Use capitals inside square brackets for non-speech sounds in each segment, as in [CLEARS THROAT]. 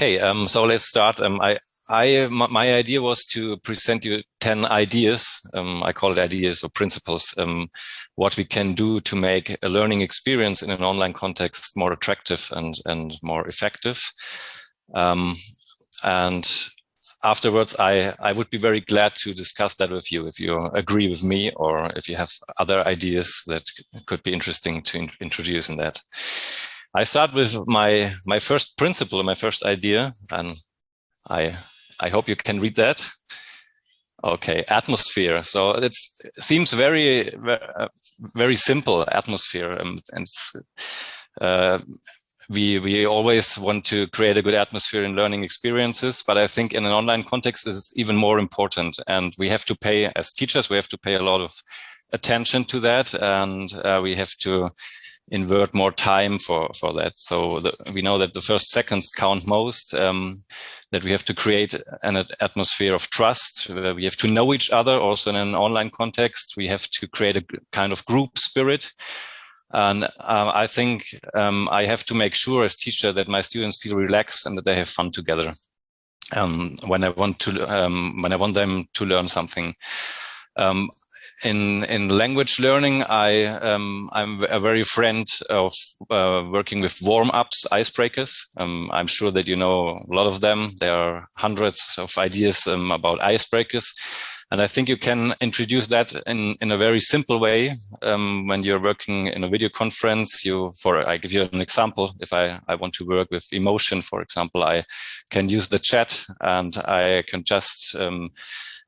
Okay, um, so let's start. Um, I, I, my idea was to present you 10 ideas. Um, I call it ideas or principles, um, what we can do to make a learning experience in an online context more attractive and, and more effective. Um, and afterwards, I, I would be very glad to discuss that with you if you agree with me or if you have other ideas that could be interesting to in introduce in that. I start with my my first principle, my first idea, and I I hope you can read that. Okay, atmosphere. So it seems very very simple atmosphere, and, and uh, we we always want to create a good atmosphere in learning experiences, but I think in an online context is even more important, and we have to pay as teachers we have to pay a lot of attention to that, and uh, we have to invert more time for for that. So the, we know that the first seconds count most um, that we have to create an atmosphere of trust we have to know each other also in an online context. We have to create a kind of group spirit. And uh, I think um, I have to make sure as teacher that my students feel relaxed and that they have fun together. Um, when I want to um, when I want them to learn something. Um, in in language learning, I um, I'm a very friend of uh, working with warm-ups, icebreakers. Um, I'm sure that you know a lot of them. There are hundreds of ideas um, about icebreakers, and I think you can introduce that in in a very simple way um, when you're working in a video conference. You for I give you an example. If I I want to work with emotion, for example, I can use the chat and I can just um,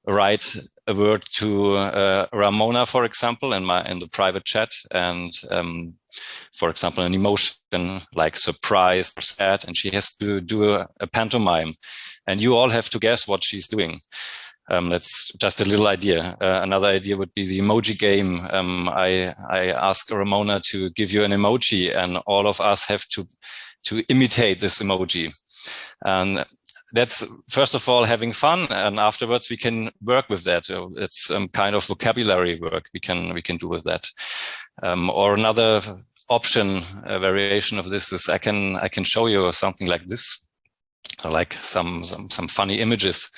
write a word to uh, Ramona, for example, in my in the private chat, and um, for example, an emotion like surprise or sad, and she has to do a, a pantomime, and you all have to guess what she's doing. Um, that's just a little idea. Uh, another idea would be the emoji game. Um, I, I ask Ramona to give you an emoji and all of us have to, to imitate this emoji. And that's first of all having fun and afterwards we can work with that it's um, kind of vocabulary work we can we can do with that um, or another option a variation of this is i can i can show you something like this like some some, some funny images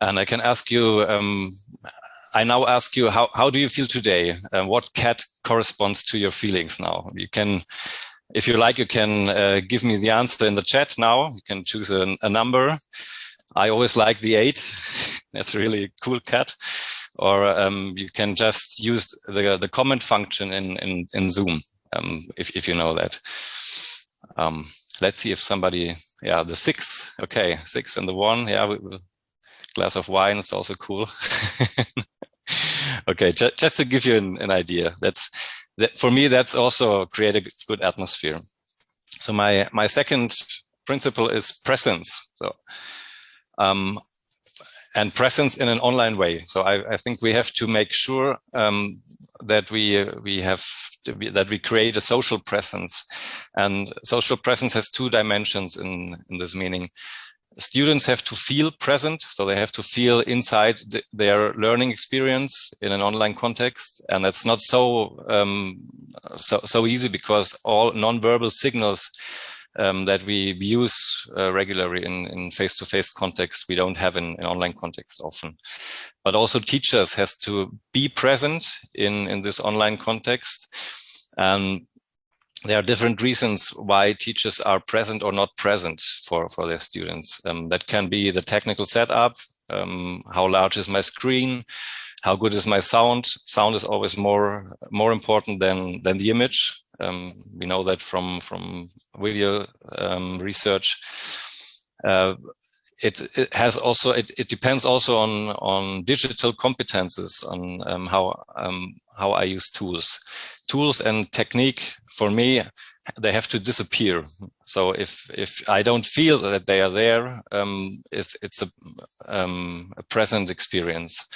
and i can ask you um, I now ask you, how, how do you feel today? Uh, what cat corresponds to your feelings now? You can if you like, you can uh, give me the answer in the chat now. You can choose a, a number. I always like the eight. [LAUGHS] That's really a cool cat. Or um, you can just use the, the comment function in, in, in Zoom, um, if, if you know that. Um, let's see if somebody, yeah, the six. Okay, six and the one. Yeah, with glass of wine is also cool. [LAUGHS] okay, ju just to give you an, an idea. That's that for me, that's also create a good atmosphere. So my, my second principle is presence. So, um, and presence in an online way. So I, I think we have to make sure um, that we we have be, that we create a social presence, and social presence has two dimensions in in this meaning students have to feel present, so they have to feel inside the, their learning experience in an online context, and that's not so um, so, so easy because all non-verbal signals um, that we use uh, regularly in, face-to-face -face context, we don't have in, in, online context often. But also teachers has to be present in, in this online context. There are different reasons why teachers are present or not present for, for their students. Um, that can be the technical setup, um, how large is my screen, how good is my sound. Sound is always more more important than than the image. Um, we know that from from video um, research. Uh, it, it has also it, it depends also on on digital competences on um, how um, how I use tools tools and technique for me they have to disappear. So if if i don't feel that they are there um, it's it's a, um, a present experience.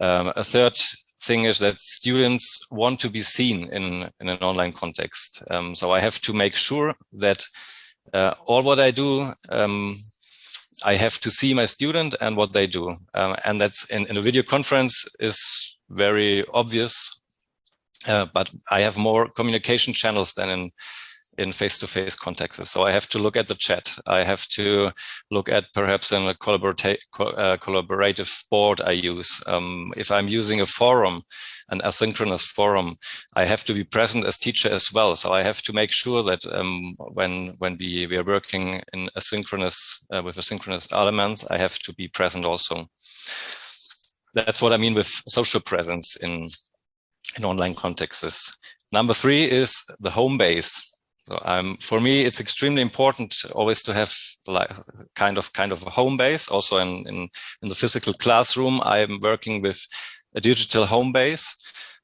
Um, a third thing is that students want to be seen in in an online context. Um, so i have to make sure that uh, all what i do um, I have to see my student and what they do. Um, and that's in, in a video conference is very obvious uh, but I have more communication channels than in in face-to-face -face contexts. So I have to look at the chat. I have to look at perhaps in a uh, collaborative board I use. Um, if I'm using a forum, an asynchronous forum, I have to be present as teacher as well. So I have to make sure that um, when when we, we are working in asynchronous uh, with asynchronous elements, I have to be present also. That's what I mean with social presence in in online contexts. Number three is the home base. So um, for me, it's extremely important always to have like kind of kind of a home base. Also in, in, in the physical classroom, I'm working with a digital home base.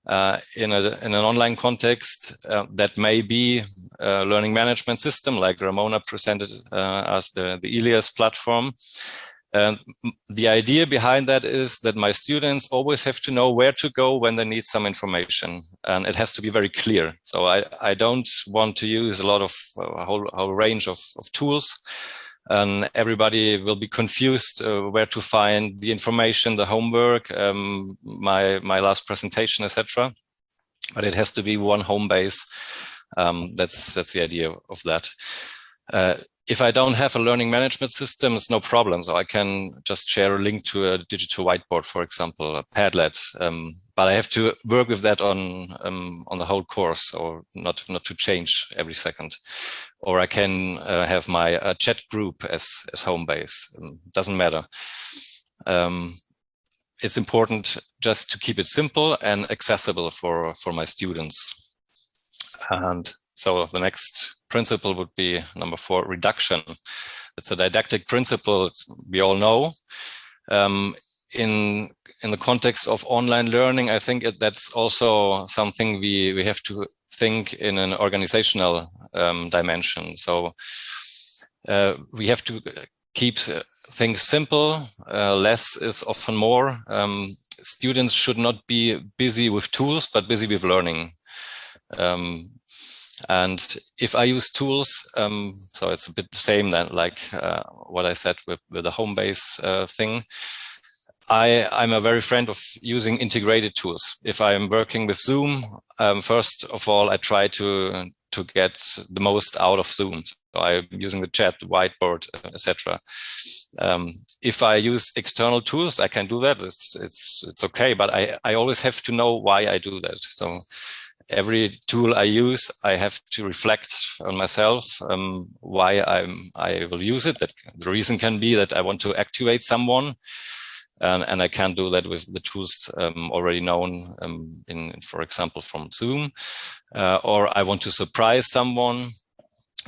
Uh, in, a, in an online context uh, that may be a learning management system like Ramona presented uh, as the, the ILIAS platform. And the idea behind that is that my students always have to know where to go when they need some information and it has to be very clear. So I, I don't want to use a lot of a whole, whole range of, of tools and everybody will be confused uh, where to find the information, the homework, um, my, my last presentation, etc. But it has to be one home base. Um, that's, that's the idea of that. Uh, if I don't have a learning management system, it's no problem. So I can just share a link to a digital whiteboard, for example, a Padlet. Um, but I have to work with that on um, on the whole course, or not not to change every second. Or I can uh, have my uh, chat group as as home base. Um, doesn't matter. Um, it's important just to keep it simple and accessible for for my students. And so the next principle would be number four, reduction. It's a didactic principle we all know. Um, in in the context of online learning, I think it, that's also something we we have to think in an organizational um, dimension. So uh, we have to keep things simple. Uh, less is often more. Um, students should not be busy with tools, but busy with learning. Um, and if I use tools, um, so it's a bit the same then, like uh, what I said with, with the home base uh, thing. I, I'm a very friend of using integrated tools. If I'm working with Zoom, um, first of all, I try to to get the most out of Zoom. So I'm using the chat, the whiteboard, etc. Um, if I use external tools, I can do that. It's it's it's okay, but I I always have to know why I do that. So every tool I use, I have to reflect on myself um, why I'm I will use it. That the reason can be that I want to activate someone, and, and I can't do that with the tools um, already known, um, in, for example, from Zoom, uh, or I want to surprise someone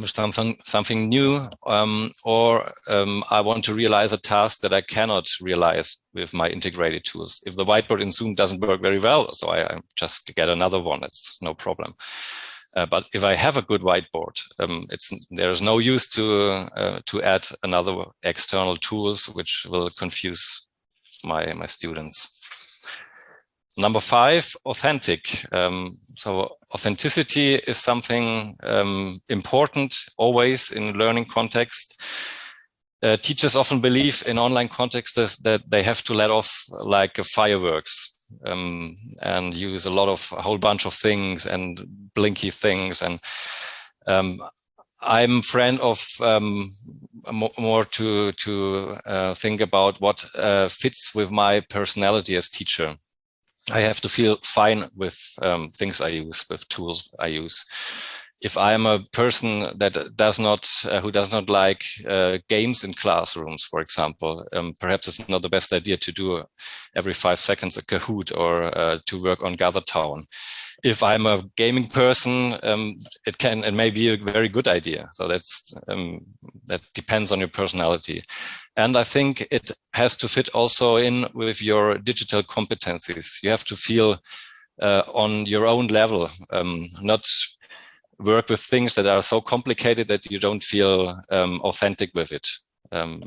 something something new um, or um, I want to realize a task that I cannot realize with my integrated tools. If the whiteboard in Zoom doesn't work very well, so I, I just get another one, it's no problem. Uh, but if I have a good whiteboard, um, it's there's no use to uh, to add another external tools which will confuse my my students. Number five, authentic. Um, so authenticity is something um, important always in learning context. Uh, teachers often believe in online contexts that they have to let off like fireworks um, and use a lot of a whole bunch of things and blinky things. And um, I'm friend of um, more to to uh, think about what uh, fits with my personality as teacher. I have to feel fine with um, things I use, with tools I use. If I'm a person that does not, uh, who does not like uh, games in classrooms, for example, um, perhaps it's not the best idea to do every five seconds a Kahoot or uh, to work on GatherTown if I'm a gaming person, um, it can it may be a very good idea. So that's um, that depends on your personality, and I think it has to fit also in with your digital competencies. You have to feel uh, on your own level, um, not work with things that are so complicated that you don't feel um, authentic with it. Um,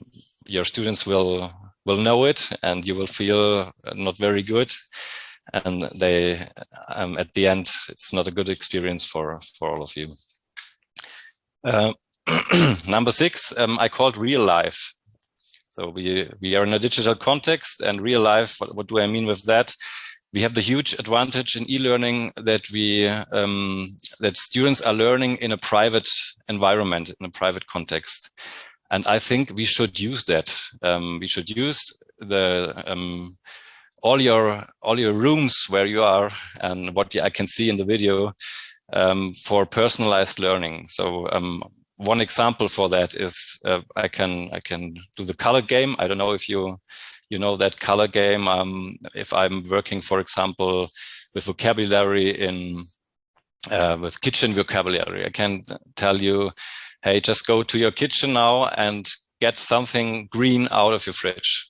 your students will will know it, and you will feel not very good and they um, at the end it's not a good experience for for all of you. Uh, [CLEARS THROAT] number six um, i called real life. So we we are in a digital context and real life what, what do i mean with that? We have the huge advantage in e-learning that we um, that students are learning in a private environment in a private context. And i think we should use that. Um, we should use the um, all your all your rooms where you are and what i can see in the video um, for personalized learning so um, one example for that is uh, i can i can do the color game i don't know if you you know, that color game. Um, if I'm working, for example, with vocabulary in, uh, with kitchen vocabulary, I can tell you, hey, just go to your kitchen now and get something green out of your fridge.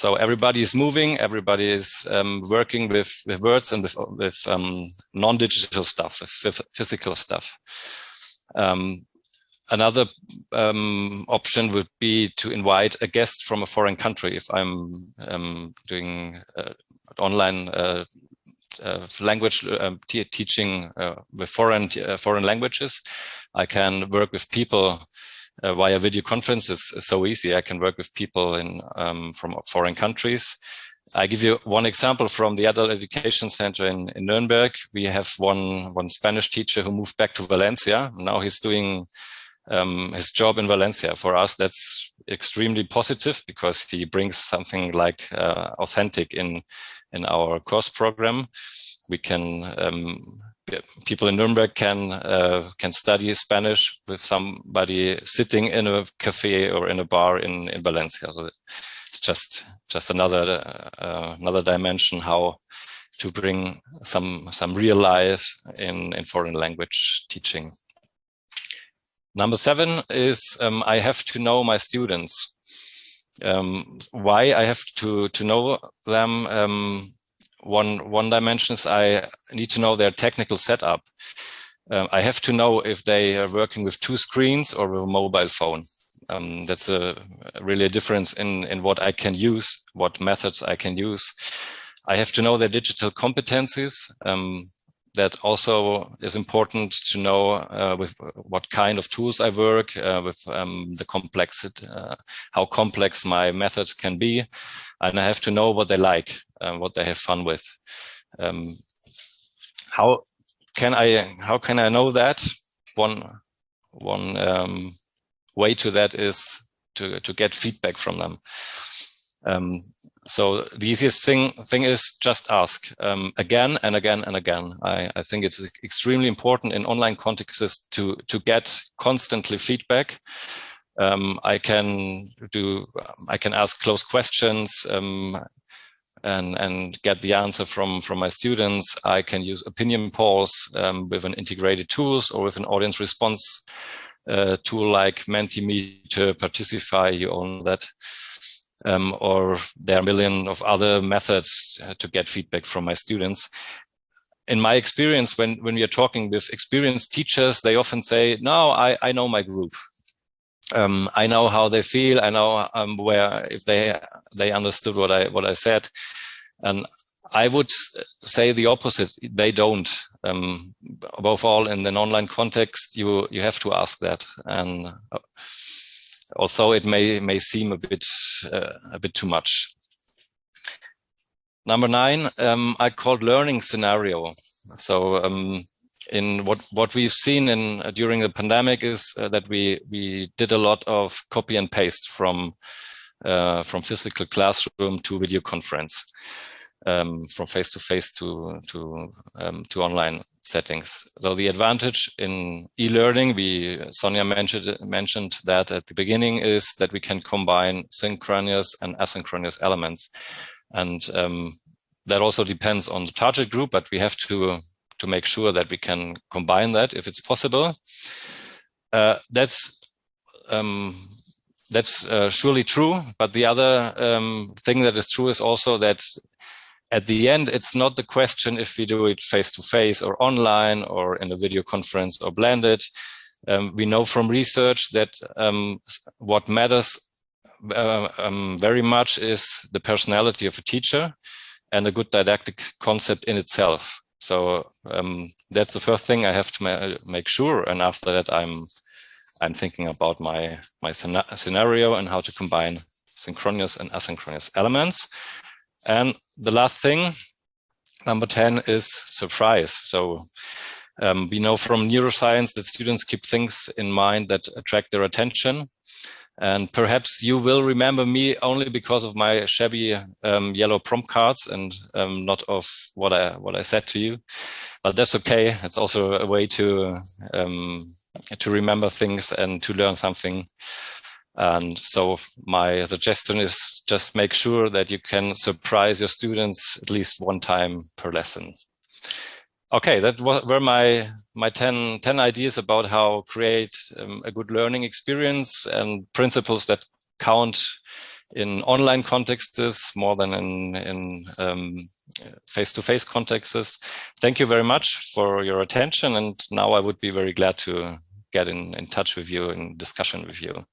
So everybody is moving, everybody is um, working with, with words and with, with um, non-digital stuff, with physical stuff. Um, Another um, option would be to invite a guest from a foreign country. If I'm um, doing uh, online uh, uh, language um, teaching uh, with foreign uh, foreign languages, I can work with people uh, via video conferences. so easy. I can work with people in um, from foreign countries. I give you one example from the Adult Education Center in, in Nuremberg. We have one one Spanish teacher who moved back to Valencia. Now he's doing um, his job in Valencia. For us, that's extremely positive because he brings something like uh, authentic in in our course program. We can um, people in Nuremberg can uh, can study Spanish with somebody sitting in a cafe or in a bar in in Valencia. So it's just just another uh, another dimension how to bring some some real life in in foreign language teaching. Number seven is um, I have to know my students. Um, why I have to, to know them? Um, one, one dimension is I need to know their technical setup. Um, I have to know if they are working with two screens or with a mobile phone. Um, that's a really a difference in, in what I can use, what methods I can use. I have to know their digital competencies. Um, that also is important to know uh, with what kind of tools I work, uh, with um, the complexity, uh, how complex my methods can be. And I have to know what they like, and what they have fun with. Um, how can I, how can I know that? One, one um, way to that is to, to get feedback from them. So the easiest thing thing is just ask um, again and again and again. I, I think it's extremely important in online contexts to to get constantly feedback. Um, I can do I can ask close questions um, and and get the answer from from my students. I can use opinion polls um, with an integrated tools or with an audience response uh, tool like Mentimeter, Particify. You own that um, or there are a million of other methods uh, to get feedback from my students. In my experience, when, when we are talking with experienced teachers, they often say, no, I, I know my group. Um, I know how they feel. I know um, where if they they understood what I what I said, and I would say the opposite. They don't. Um, above all, in an online context, you you have to ask that. And uh, although it may may seem a bit uh, a bit too much. Number nine, um, I called learning scenario. So um, in what what we've seen in uh, during the pandemic is uh, that we we did a lot of copy and paste from uh, from physical classroom to video conference um, from face to face to to um, to online settings. So the advantage in e-learning, we Sonia mentioned mentioned that at the beginning is that we can combine synchronous and asynchronous elements, and um, that also depends on the target group. But we have to to make sure that we can combine that if it's possible. Uh, that's um, that's uh, surely true. But the other um, thing that is true is also that at the end, it's not the question if we do it face to face or online or in a video conference or blended. Um, we know from research that um, what matters uh, um, very much is the personality of a teacher and a good didactic concept in itself. So um, that's the first thing I have to ma make sure. And after that, I'm I'm thinking about my my scenario and how to combine synchronous and asynchronous elements. And the last thing Number 10 is surprise. So um, we know from neuroscience that students keep things in mind that attract their attention. And perhaps you will remember me only because of my shabby um, yellow prompt cards and um, not of what I what I said to you. But that's okay. It's also a way to um, to remember things and to learn something. And so my suggestion is just make sure that you can surprise your students at least one time per lesson. Okay, that were my my 10, 10 ideas about how create um, a good learning experience and principles that count in online contexts more than in in um, face-to-face -face contexts. Thank you very much for your attention. And now I would be very glad to get in, in touch with you and discussion with you.